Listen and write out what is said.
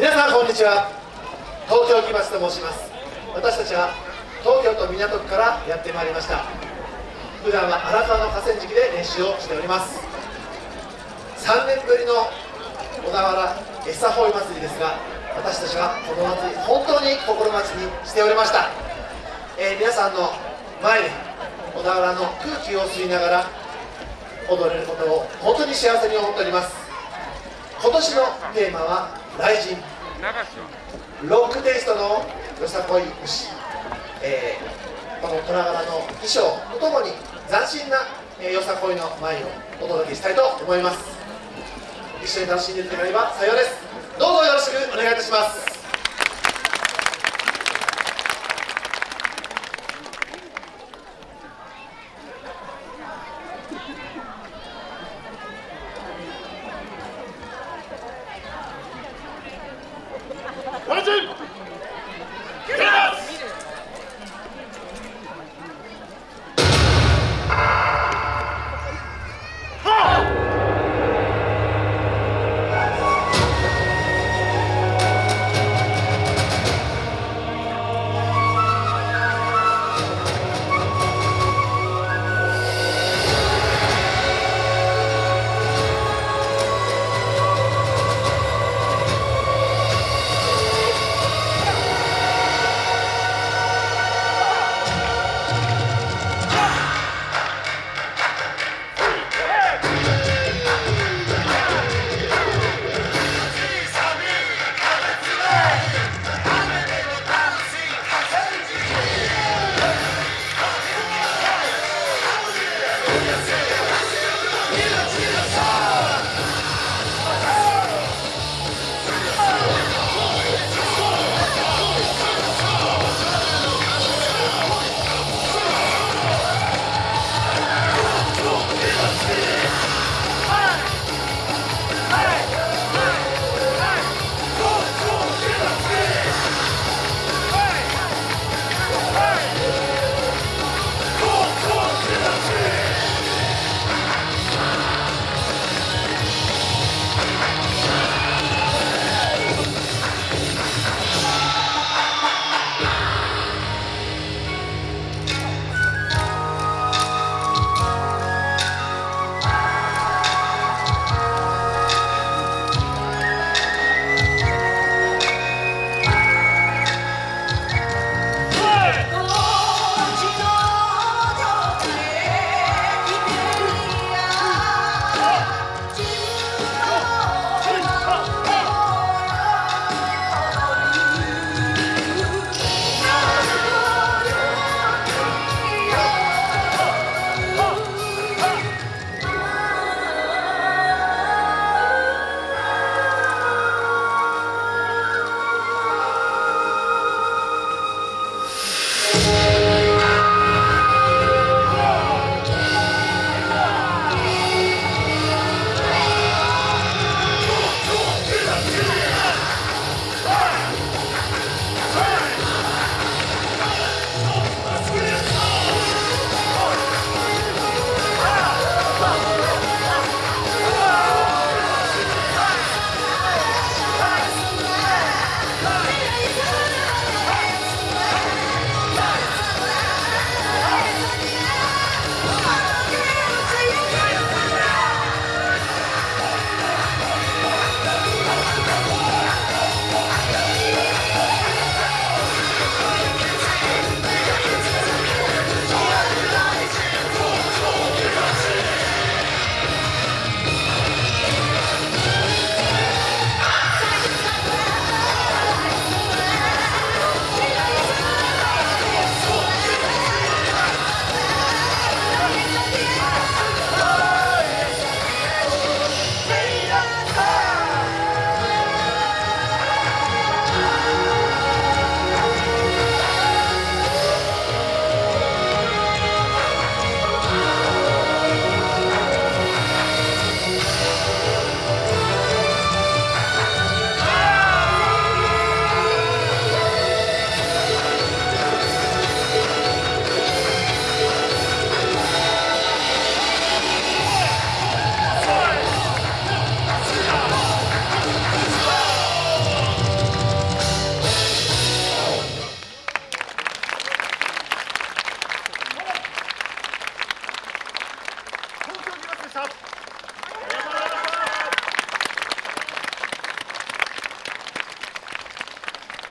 皆さんこんにちは。東京木町と申します。私たちは東京都港区からやってまいりました。普段は荒川の河川敷で練習をしております。3年ぶりの小田原餌ホイ祭りですが私たちはこの祭り本当に心待ちにしておりました、えー、皆さんの前で小田原の空気を吸いながら踊れることを本当に幸せに思っております。今年のテーマは「雷神」ロックテイストのよさこい牛、えー、この虎柄の衣装とともに斬新な、えー、よさこいの前をお届けしたいと思います。一緒に楽しんでいただければ幸いです。どうぞよろしくお願いいたします